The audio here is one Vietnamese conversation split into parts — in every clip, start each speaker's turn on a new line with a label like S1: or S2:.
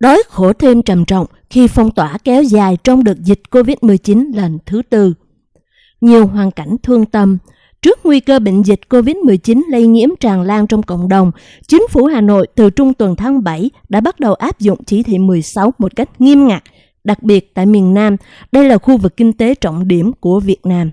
S1: Đói khổ thêm trầm trọng khi phong tỏa kéo dài trong đợt dịch COVID-19 lần thứ tư. Nhiều hoàn cảnh thương tâm, Trước nguy cơ bệnh dịch COVID-19 lây nhiễm tràn lan trong cộng đồng, chính phủ Hà Nội từ trung tuần tháng 7 đã bắt đầu áp dụng chỉ thị 16 một cách nghiêm ngặt, đặc biệt tại miền Nam, đây là khu vực kinh tế trọng điểm của Việt Nam.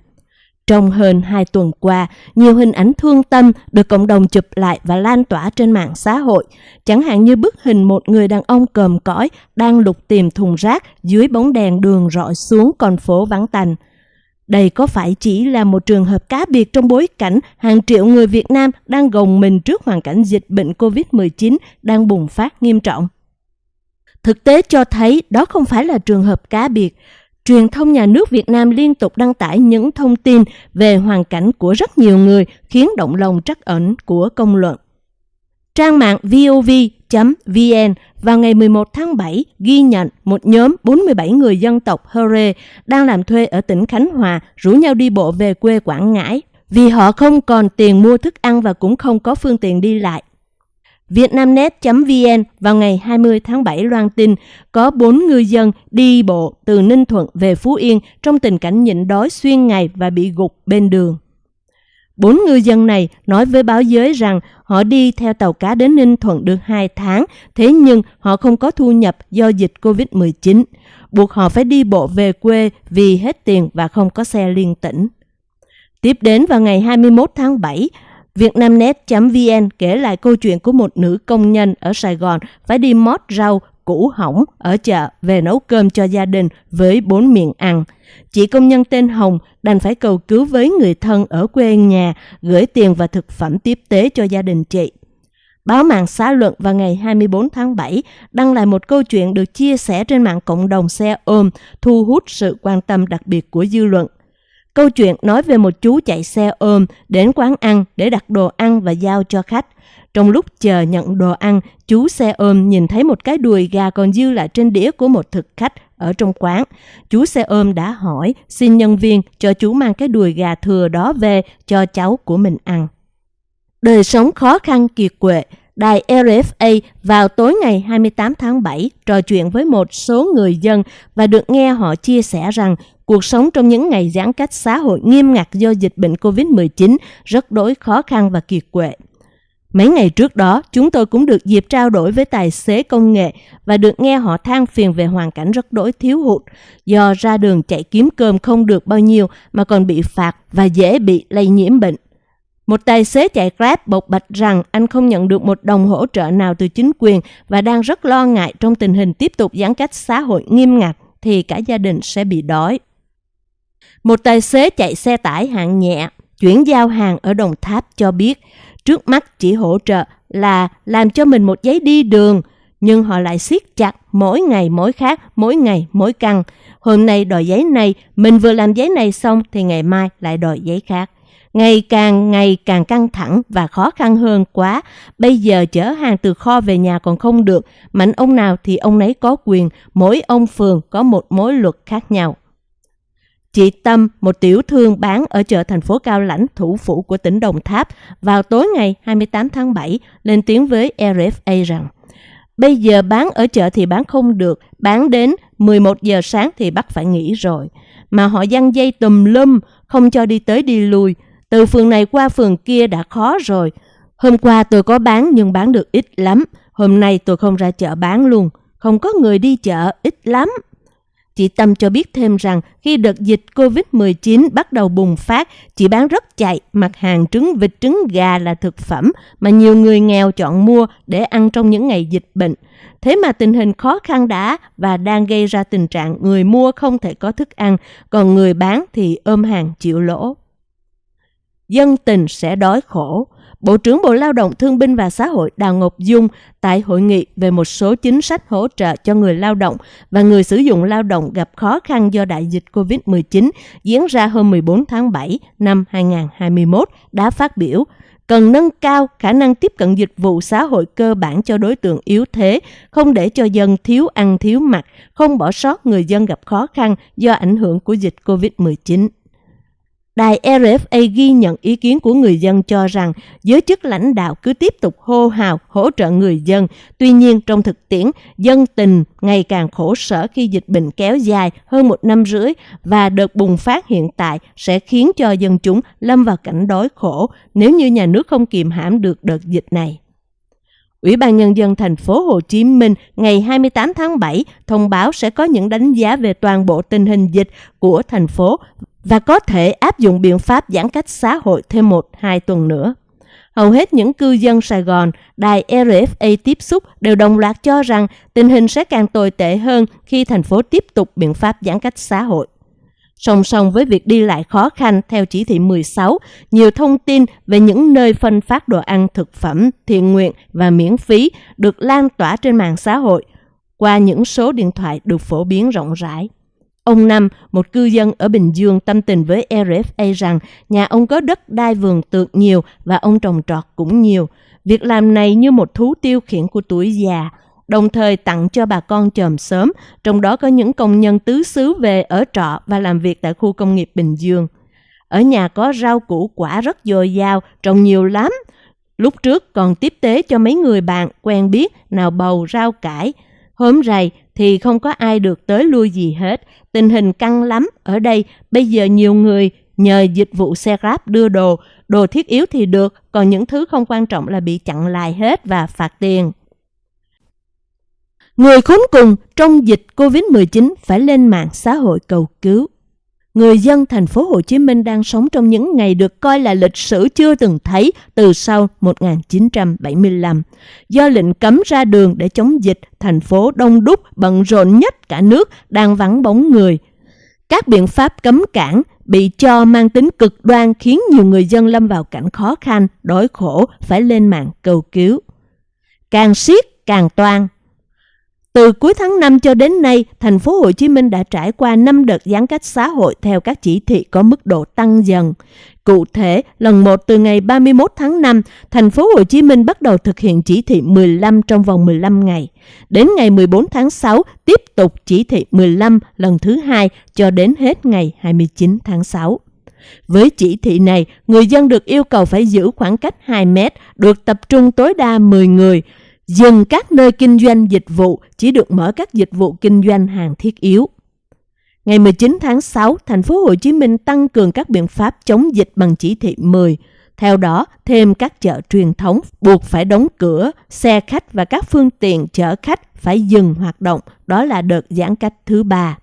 S1: Trong hơn 2 tuần qua, nhiều hình ảnh thương tâm được cộng đồng chụp lại và lan tỏa trên mạng xã hội, chẳng hạn như bức hình một người đàn ông còm cõi đang lục tìm thùng rác dưới bóng đèn đường rọi xuống con phố vắng tành. Đây có phải chỉ là một trường hợp cá biệt trong bối cảnh hàng triệu người Việt Nam đang gồng mình trước hoàn cảnh dịch bệnh COVID-19 đang bùng phát nghiêm trọng? Thực tế cho thấy đó không phải là trường hợp cá biệt. Truyền thông nhà nước Việt Nam liên tục đăng tải những thông tin về hoàn cảnh của rất nhiều người khiến động lòng trắc ẩn của công luận. Trang mạng vov.vn vào ngày 11 tháng 7 ghi nhận một nhóm 47 người dân tộc Hore đang làm thuê ở tỉnh Khánh Hòa rủ nhau đi bộ về quê Quảng Ngãi vì họ không còn tiền mua thức ăn và cũng không có phương tiện đi lại. Vietnamnet.vn vào ngày 20 tháng 7 loan tin có 4 ngư dân đi bộ từ Ninh Thuận về Phú Yên trong tình cảnh nhịn đói xuyên ngày và bị gục bên đường. Bốn ngư dân này nói với báo giới rằng họ đi theo tàu cá đến Ninh Thuận được 2 tháng, thế nhưng họ không có thu nhập do dịch COVID-19, buộc họ phải đi bộ về quê vì hết tiền và không có xe liên tỉnh. Tiếp đến vào ngày 21 tháng 7, Vietnamnet.vn kể lại câu chuyện của một nữ công nhân ở Sài Gòn phải đi mót rau củ hỏng ở chợ về nấu cơm cho gia đình với bốn miệng ăn. Chị công nhân tên Hồng đành phải cầu cứu với người thân ở quê nhà, gửi tiền và thực phẩm tiếp tế cho gia đình chị. Báo mạng xã luận vào ngày 24 tháng 7 đăng lại một câu chuyện được chia sẻ trên mạng cộng đồng xe ôm, thu hút sự quan tâm đặc biệt của dư luận. Câu chuyện nói về một chú chạy xe ôm đến quán ăn để đặt đồ ăn và giao cho khách. Trong lúc chờ nhận đồ ăn, chú xe ôm nhìn thấy một cái đùi gà còn dư lại trên đĩa của một thực khách ở trong quán. Chú xe ôm đã hỏi xin nhân viên cho chú mang cái đùi gà thừa đó về cho cháu của mình ăn. Đời sống khó khăn kiệt quệ, đài RFA vào tối ngày 28 tháng 7 trò chuyện với một số người dân và được nghe họ chia sẻ rằng cuộc sống trong những ngày giãn cách xã hội nghiêm ngặt do dịch bệnh COVID-19 rất đối khó khăn và kiệt quệ. Mấy ngày trước đó, chúng tôi cũng được dịp trao đổi với tài xế công nghệ và được nghe họ than phiền về hoàn cảnh rất đối thiếu hụt do ra đường chạy kiếm cơm không được bao nhiêu mà còn bị phạt và dễ bị lây nhiễm bệnh. Một tài xế chạy Grab bộc bạch rằng anh không nhận được một đồng hỗ trợ nào từ chính quyền và đang rất lo ngại trong tình hình tiếp tục giãn cách xã hội nghiêm ngặt thì cả gia đình sẽ bị đói. Một tài xế chạy xe tải hạng nhẹ, chuyển giao hàng ở Đồng Tháp cho biết trước mắt chỉ hỗ trợ là làm cho mình một giấy đi đường, nhưng họ lại siết chặt mỗi ngày mỗi khác, mỗi ngày mỗi căng. Hôm nay đòi giấy này, mình vừa làm giấy này xong thì ngày mai lại đòi giấy khác. Ngày càng ngày càng căng thẳng và khó khăn hơn quá. Bây giờ chở hàng từ kho về nhà còn không được. Mạnh ông nào thì ông nấy có quyền. Mỗi ông phường có một mối luật khác nhau. Chị Tâm, một tiểu thương bán ở chợ thành phố Cao Lãnh, thủ phủ của tỉnh Đồng Tháp, vào tối ngày 28 tháng 7 lên tiếng với RFA rằng Bây giờ bán ở chợ thì bán không được, bán đến 11 giờ sáng thì bắt phải nghỉ rồi. Mà họ dăng dây tùm lum, không cho đi tới đi lui. Từ phường này qua phường kia đã khó rồi. Hôm qua tôi có bán nhưng bán được ít lắm. Hôm nay tôi không ra chợ bán luôn. Không có người đi chợ, ít lắm. Chị Tâm cho biết thêm rằng khi đợt dịch COVID-19 bắt đầu bùng phát, chị bán rất chạy mặt hàng trứng vịt trứng gà là thực phẩm mà nhiều người nghèo chọn mua để ăn trong những ngày dịch bệnh. Thế mà tình hình khó khăn đã và đang gây ra tình trạng người mua không thể có thức ăn, còn người bán thì ôm hàng chịu lỗ. Dân tình sẽ đói khổ. Bộ trưởng Bộ Lao động Thương binh và Xã hội Đào Ngọc Dung tại hội nghị về một số chính sách hỗ trợ cho người lao động và người sử dụng lao động gặp khó khăn do đại dịch COVID-19 diễn ra hôm 14 tháng 7 năm 2021 đã phát biểu cần nâng cao khả năng tiếp cận dịch vụ xã hội cơ bản cho đối tượng yếu thế, không để cho dân thiếu ăn thiếu mặc, không bỏ sót người dân gặp khó khăn do ảnh hưởng của dịch COVID-19. Đài RFA ghi nhận ý kiến của người dân cho rằng giới chức lãnh đạo cứ tiếp tục hô hào hỗ trợ người dân. Tuy nhiên, trong thực tiễn, dân tình ngày càng khổ sở khi dịch bệnh kéo dài hơn một năm rưỡi và đợt bùng phát hiện tại sẽ khiến cho dân chúng lâm vào cảnh đói khổ nếu như nhà nước không kiềm hãm được đợt dịch này. Ủy ban Nhân dân thành phố Hồ Chí Minh ngày 28 tháng 7 thông báo sẽ có những đánh giá về toàn bộ tình hình dịch của thành phố và có thể áp dụng biện pháp giãn cách xã hội thêm một hai tuần nữa. Hầu hết những cư dân Sài Gòn, đài RFA tiếp xúc đều đồng loạt cho rằng tình hình sẽ càng tồi tệ hơn khi thành phố tiếp tục biện pháp giãn cách xã hội. Song song với việc đi lại khó khăn theo chỉ thị 16, nhiều thông tin về những nơi phân phát đồ ăn thực phẩm, thiện nguyện và miễn phí được lan tỏa trên mạng xã hội qua những số điện thoại được phổ biến rộng rãi. Ông Năm, một cư dân ở Bình Dương tâm tình với RFA rằng nhà ông có đất đai vườn tược nhiều và ông trồng trọt cũng nhiều. Việc làm này như một thú tiêu khiển của tuổi già, đồng thời tặng cho bà con chòm sớm, trong đó có những công nhân tứ xứ về ở trọ và làm việc tại khu công nghiệp Bình Dương. Ở nhà có rau củ quả rất dồi dào, trồng nhiều lắm. Lúc trước còn tiếp tế cho mấy người bạn quen biết nào bầu rau cải. Hôm rày thì không có ai được tới lui gì hết. Tình hình căng lắm. Ở đây bây giờ nhiều người nhờ dịch vụ xe Grab đưa đồ. Đồ thiết yếu thì được, còn những thứ không quan trọng là bị chặn lại hết và phạt tiền. Người khốn cùng trong dịch Covid-19 phải lên mạng xã hội cầu cứu. Người dân thành phố Hồ Chí Minh đang sống trong những ngày được coi là lịch sử chưa từng thấy từ sau 1975. Do lệnh cấm ra đường để chống dịch, thành phố đông đúc bận rộn nhất cả nước đang vắng bóng người. Các biện pháp cấm cản bị cho mang tính cực đoan khiến nhiều người dân lâm vào cảnh khó khăn, đói khổ, phải lên mạng cầu cứu. Càng siết càng toan, từ cuối tháng 5 cho đến nay, thành phố Hồ Chí Minh đã trải qua 5 đợt giãn cách xã hội theo các chỉ thị có mức độ tăng dần. Cụ thể, lần 1 từ ngày 31 tháng 5, thành phố Hồ Chí Minh bắt đầu thực hiện chỉ thị 15 trong vòng 15 ngày. Đến ngày 14 tháng 6, tiếp tục chỉ thị 15 lần thứ hai cho đến hết ngày 29 tháng 6. Với chỉ thị này, người dân được yêu cầu phải giữ khoảng cách 2 mét, được tập trung tối đa 10 người, dừng các nơi kinh doanh dịch vụ chỉ được mở các dịch vụ kinh doanh hàng thiết yếu. Ngày 19 tháng 6, thành phố Hồ Chí Minh tăng cường các biện pháp chống dịch bằng chỉ thị 10. Theo đó, thêm các chợ truyền thống buộc phải đóng cửa, xe khách và các phương tiện chở khách phải dừng hoạt động, đó là đợt giãn cách thứ ba.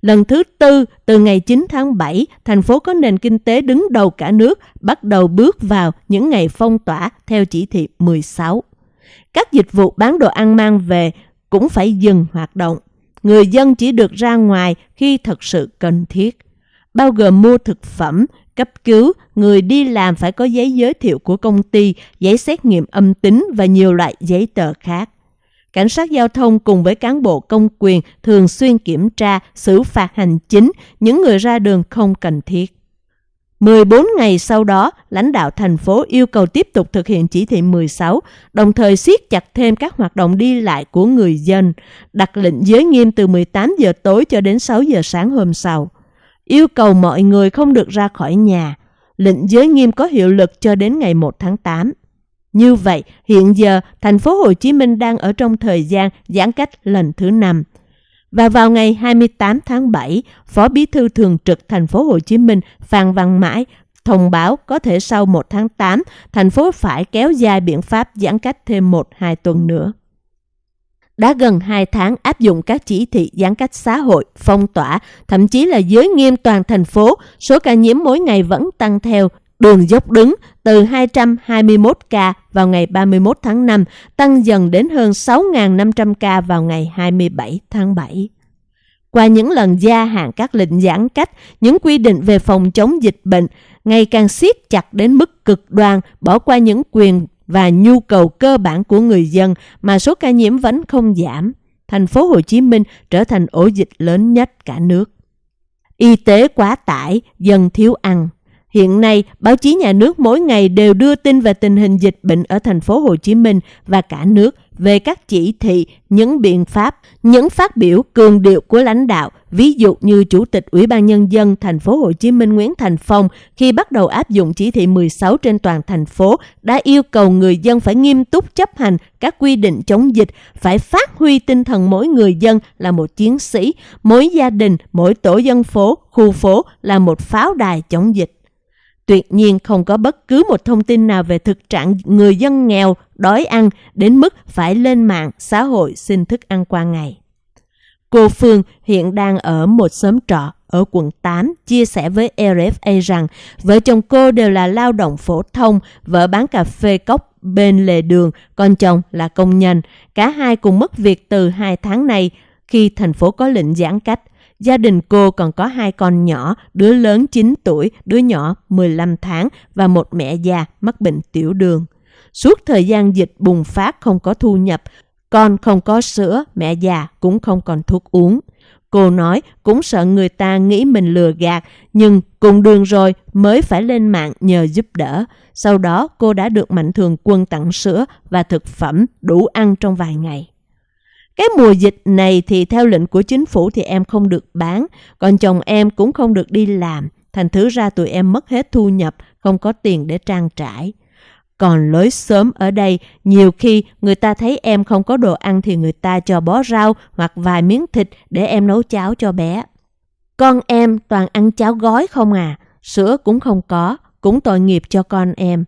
S1: Lần thứ tư, từ ngày 9 tháng 7, thành phố có nền kinh tế đứng đầu cả nước bắt đầu bước vào những ngày phong tỏa theo chỉ thị 16. Các dịch vụ bán đồ ăn mang về cũng phải dừng hoạt động. Người dân chỉ được ra ngoài khi thật sự cần thiết, bao gồm mua thực phẩm, cấp cứu, người đi làm phải có giấy giới thiệu của công ty, giấy xét nghiệm âm tính và nhiều loại giấy tờ khác. Cảnh sát giao thông cùng với cán bộ công quyền thường xuyên kiểm tra, xử phạt hành chính những người ra đường không cần thiết. 14 ngày sau đó, lãnh đạo thành phố yêu cầu tiếp tục thực hiện chỉ thị 16, đồng thời siết chặt thêm các hoạt động đi lại của người dân, đặt lệnh giới nghiêm từ 18 giờ tối cho đến 6 giờ sáng hôm sau. Yêu cầu mọi người không được ra khỏi nhà. Lệnh giới nghiêm có hiệu lực cho đến ngày 1 tháng 8. Như vậy, hiện giờ thành phố Hồ Chí Minh đang ở trong thời gian giãn cách lần thứ 5. Và vào ngày 28 tháng 7, Phó Bí thư Thường trực thành phố Hồ Chí Minh Phan Văn Mãi thông báo có thể sau 1 tháng 8, thành phố phải kéo dài biện pháp giãn cách thêm 1-2 tuần nữa. Đã gần 2 tháng áp dụng các chỉ thị giãn cách xã hội, phong tỏa, thậm chí là giới nghiêm toàn thành phố, số ca nhiễm mỗi ngày vẫn tăng theo đường dốc đứng từ 221 ca vào ngày 31 tháng 5 tăng dần đến hơn 6.500 ca vào ngày 27 tháng 7. Qua những lần gia hạn các lệnh giãn cách, những quy định về phòng chống dịch bệnh ngày càng siết chặt đến mức cực đoan, bỏ qua những quyền và nhu cầu cơ bản của người dân mà số ca nhiễm vẫn không giảm. Thành phố Hồ Chí Minh trở thành ổ dịch lớn nhất cả nước. Y tế quá tải, dân thiếu ăn. Hiện nay, báo chí nhà nước mỗi ngày đều đưa tin về tình hình dịch bệnh ở thành phố Hồ Chí Minh và cả nước về các chỉ thị, những biện pháp, những phát biểu cường điệu của lãnh đạo Ví dụ như Chủ tịch Ủy ban Nhân dân thành phố Hồ Chí Minh Nguyễn Thành Phong khi bắt đầu áp dụng chỉ thị 16 trên toàn thành phố đã yêu cầu người dân phải nghiêm túc chấp hành các quy định chống dịch, phải phát huy tinh thần mỗi người dân là một chiến sĩ, mỗi gia đình, mỗi tổ dân phố, khu phố là một pháo đài chống dịch. Tuyệt nhiên không có bất cứ một thông tin nào về thực trạng người dân nghèo, đói ăn đến mức phải lên mạng xã hội xin thức ăn qua ngày. Cô Phương hiện đang ở một xóm trọ ở quận 8 chia sẻ với RFA rằng vợ chồng cô đều là lao động phổ thông, vợ bán cà phê cốc bên lề đường, con chồng là công nhân. Cả hai cùng mất việc từ hai tháng này khi thành phố có lệnh giãn cách. Gia đình cô còn có hai con nhỏ, đứa lớn 9 tuổi, đứa nhỏ 15 tháng và một mẹ già mắc bệnh tiểu đường. Suốt thời gian dịch bùng phát không có thu nhập, con không có sữa, mẹ già cũng không còn thuốc uống. Cô nói cũng sợ người ta nghĩ mình lừa gạt, nhưng cùng đường rồi mới phải lên mạng nhờ giúp đỡ. Sau đó cô đã được Mạnh Thường Quân tặng sữa và thực phẩm đủ ăn trong vài ngày. Cái mùa dịch này thì theo lệnh của chính phủ thì em không được bán, còn chồng em cũng không được đi làm. Thành thứ ra tụi em mất hết thu nhập, không có tiền để trang trải. Còn lối sớm ở đây, nhiều khi người ta thấy em không có đồ ăn thì người ta cho bó rau hoặc vài miếng thịt để em nấu cháo cho bé. Con em toàn ăn cháo gói không à, sữa cũng không có, cũng tội nghiệp cho con em.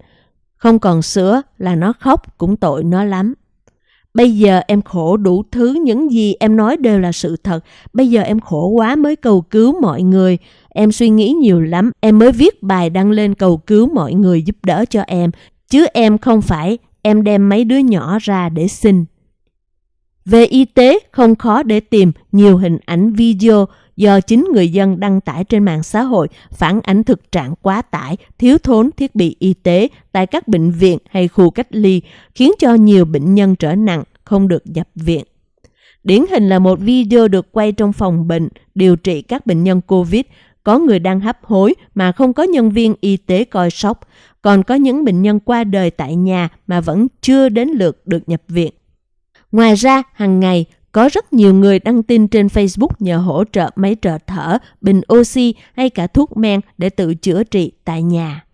S1: Không còn sữa là nó khóc cũng tội nó lắm. Bây giờ em khổ đủ thứ, những gì em nói đều là sự thật. Bây giờ em khổ quá mới cầu cứu mọi người. Em suy nghĩ nhiều lắm, em mới viết bài đăng lên cầu cứu mọi người giúp đỡ cho em. Chứ em không phải em đem mấy đứa nhỏ ra để xin. Về y tế, không khó để tìm nhiều hình ảnh video do chính người dân đăng tải trên mạng xã hội phản ánh thực trạng quá tải, thiếu thốn thiết bị y tế tại các bệnh viện hay khu cách ly, khiến cho nhiều bệnh nhân trở nặng, không được nhập viện. Điển hình là một video được quay trong phòng bệnh điều trị các bệnh nhân COVID, có người đang hấp hối mà không có nhân viên y tế coi sóc, còn có những bệnh nhân qua đời tại nhà mà vẫn chưa đến lượt được nhập viện. Ngoài ra, hàng ngày có rất nhiều người đăng tin trên Facebook nhờ hỗ trợ máy trợ thở, bình oxy hay cả thuốc men để tự chữa trị tại nhà.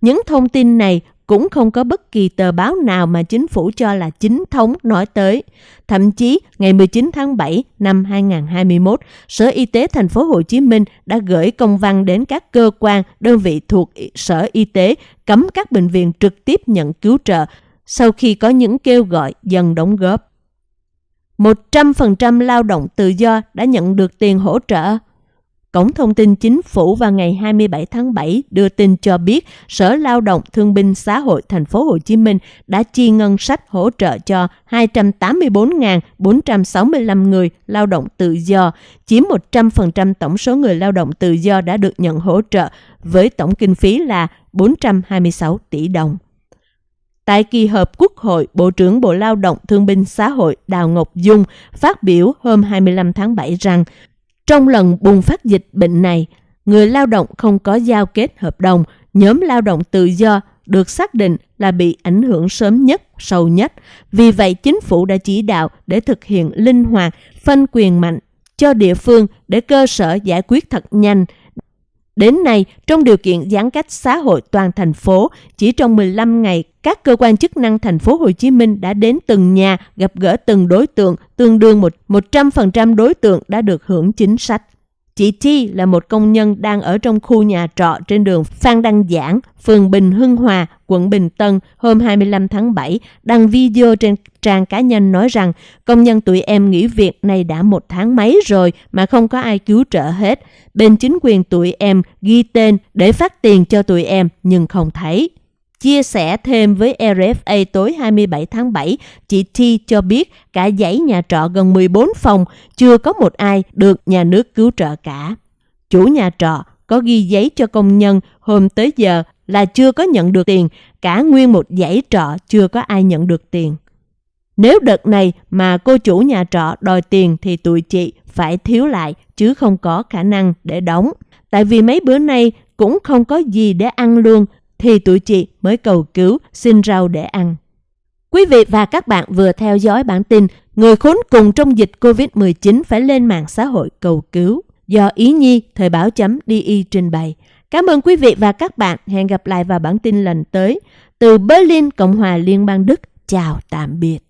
S1: Những thông tin này cũng không có bất kỳ tờ báo nào mà chính phủ cho là chính thống nói tới. Thậm chí, ngày 19 tháng 7 năm 2021, Sở Y tế thành phố Hồ Chí Minh đã gửi công văn đến các cơ quan, đơn vị thuộc Sở Y tế cấm các bệnh viện trực tiếp nhận cứu trợ sau khi có những kêu gọi dần đóng góp. 100% lao động tự do đã nhận được tiền hỗ trợ. Cổng thông tin chính phủ vào ngày 27 tháng 7 đưa tin cho biết Sở Lao động Thương binh Xã hội thành phố Hồ Chí Minh đã chi ngân sách hỗ trợ cho 284.465 người lao động tự do, chiếm 100% tổng số người lao động tự do đã được nhận hỗ trợ với tổng kinh phí là 426 tỷ đồng. Tại kỳ họp Quốc hội, Bộ trưởng Bộ Lao động Thương binh Xã hội Đào Ngọc Dung phát biểu hôm 25 tháng 7 rằng trong lần bùng phát dịch bệnh này, người lao động không có giao kết hợp đồng, nhóm lao động tự do được xác định là bị ảnh hưởng sớm nhất, sâu nhất. Vì vậy, chính phủ đã chỉ đạo để thực hiện linh hoạt, phân quyền mạnh cho địa phương để cơ sở giải quyết thật nhanh, Đến nay, trong điều kiện giãn cách xã hội toàn thành phố, chỉ trong 15 ngày, các cơ quan chức năng thành phố Hồ Chí Minh đã đến từng nhà gặp gỡ từng đối tượng, tương đương một 100% đối tượng đã được hưởng chính sách. Chị Chi là một công nhân đang ở trong khu nhà trọ trên đường Phan Đăng Giảng, phường Bình Hưng Hòa, quận Bình Tân hôm 25 tháng 7, đăng video trên trang cá nhân nói rằng công nhân tụi em nghỉ việc này đã một tháng mấy rồi mà không có ai cứu trợ hết. Bên chính quyền tụi em ghi tên để phát tiền cho tụi em nhưng không thấy. Chia sẻ thêm với RFA tối 27 tháng 7, chị T cho biết cả dãy nhà trọ gần 14 phòng chưa có một ai được nhà nước cứu trợ cả. Chủ nhà trọ có ghi giấy cho công nhân hôm tới giờ là chưa có nhận được tiền, cả nguyên một dãy trọ chưa có ai nhận được tiền. Nếu đợt này mà cô chủ nhà trọ đòi tiền thì tụi chị phải thiếu lại chứ không có khả năng để đóng. Tại vì mấy bữa nay cũng không có gì để ăn luôn thì tụi chị mới cầu cứu xin rau để ăn. Quý vị và các bạn vừa theo dõi bản tin Người khốn cùng trong dịch COVID-19 phải lên mạng xã hội cầu cứu. Do Ý Nhi, Thời báo chấm DI trình bày. Cảm ơn quý vị và các bạn. Hẹn gặp lại vào bản tin lần tới. Từ Berlin, Cộng hòa Liên bang Đức. Chào tạm biệt.